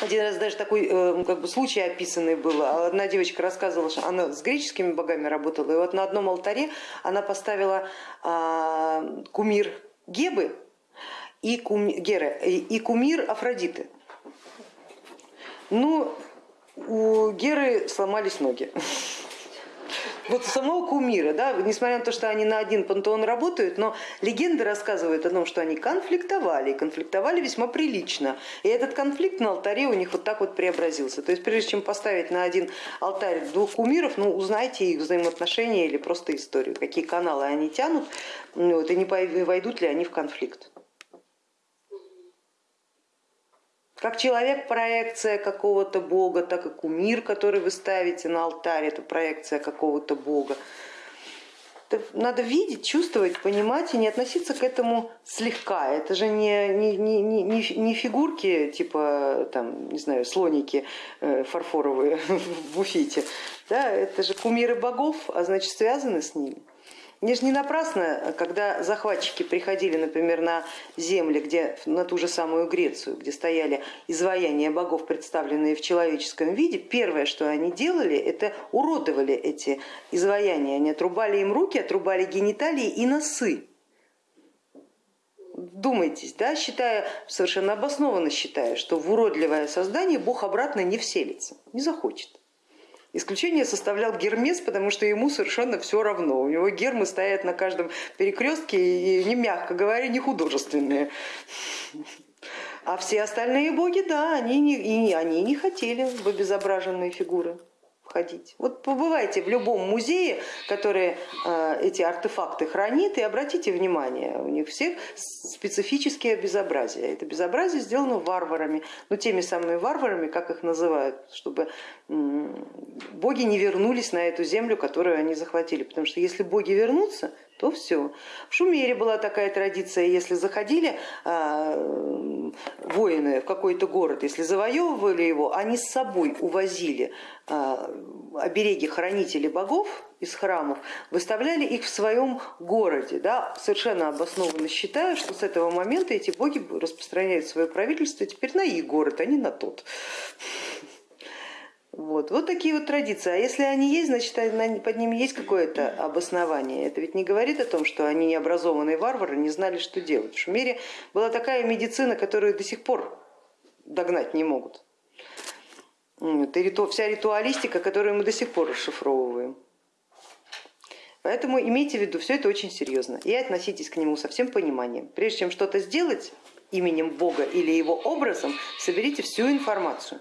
Один раз даже такой э, как бы, случай описанный был. Одна девочка рассказывала, что она с греческими богами работала, и вот на одном алтаре она поставила а, кумир Гебы и, кум, Геры, и кумир Афродиты. Ну, у Геры сломались ноги вот самого кумира, да, несмотря на то, что они на один пантеон работают, но легенды рассказывают о том, что они конфликтовали, и конфликтовали весьма прилично. И этот конфликт на алтаре у них вот так вот преобразился. То есть прежде чем поставить на один алтарь двух кумиров, ну узнайте их взаимоотношения или просто историю, какие каналы они тянут, вот, и не войдут ли они в конфликт. Как человек проекция какого-то бога, так и кумир, который вы ставите на алтарь, это проекция какого-то бога. Это надо видеть, чувствовать, понимать и не относиться к этому слегка. Это же не, не, не, не, не фигурки типа там, не знаю, слоники э, фарфоровые в буфете. Да, это же кумиры богов, а значит связаны с ними. Не же не напрасно, когда захватчики приходили, например, на земли, где, на ту же самую Грецию, где стояли изваяния богов, представленные в человеческом виде, первое, что они делали, это уродовали эти изваяния. Они отрубали им руки, отрубали гениталии и носы. Думайтесь, да, считая, совершенно обоснованно считая, что в уродливое создание Бог обратно не вселится, не захочет. Исключение составлял Гермес, потому что ему совершенно все равно. У него гермы стоят на каждом перекрестке и, не мягко говоря, не художественные. А все остальные боги, да, они не, и они не хотели в обезображенные фигуры ходить. Вот побывайте в любом музее, который э, эти артефакты хранит, и обратите внимание, у них всех специфические безобразия. Это безобразие сделано варварами, ну теми самыми варварами, как их называют, чтобы боги не вернулись на эту землю, которую они захватили. Потому что если боги вернутся, то все. В Шумере была такая традиция, если заходили э, воины в какой-то город, если завоевывали его, они с собой увозили э, обереги хранителей богов из храмов, выставляли их в своем городе, да, совершенно обоснованно считая, что с этого момента эти боги распространяют свое правительство теперь на их город, а не на тот. Вот. вот такие вот традиции. А если они есть, значит под ними есть какое-то обоснование. Это ведь не говорит о том, что они необразованные варвары не знали, что делать. В Шумере была такая медицина, которую до сих пор догнать не могут. Это вся ритуалистика, которую мы до сих пор расшифровываем. Поэтому имейте в виду, все это очень серьезно и относитесь к нему со всем пониманием. Прежде чем что-то сделать именем Бога или его образом, соберите всю информацию.